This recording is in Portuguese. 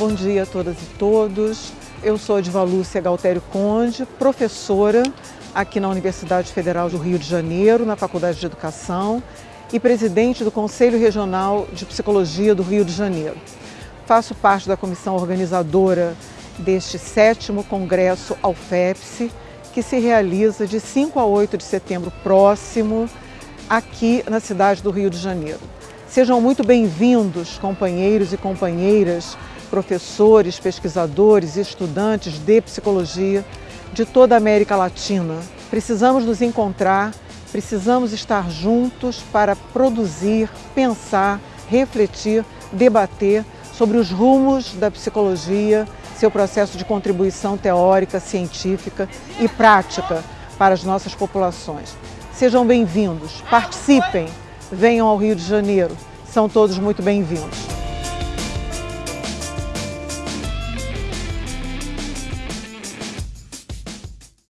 bom dia a todas e todos. Eu sou Ediva Lúcia Galtério Conde, professora aqui na Universidade Federal do Rio de Janeiro, na Faculdade de Educação, e presidente do Conselho Regional de Psicologia do Rio de Janeiro. Faço parte da comissão organizadora deste sétimo Congresso Alfepse, que se realiza de 5 a 8 de setembro próximo, aqui na cidade do Rio de Janeiro. Sejam muito bem-vindos, companheiros e companheiras, professores, pesquisadores e estudantes de psicologia de toda a América Latina. Precisamos nos encontrar, precisamos estar juntos para produzir, pensar, refletir, debater sobre os rumos da psicologia, seu processo de contribuição teórica, científica e prática para as nossas populações. Sejam bem-vindos, participem! venham ao Rio de Janeiro. São todos muito bem-vindos.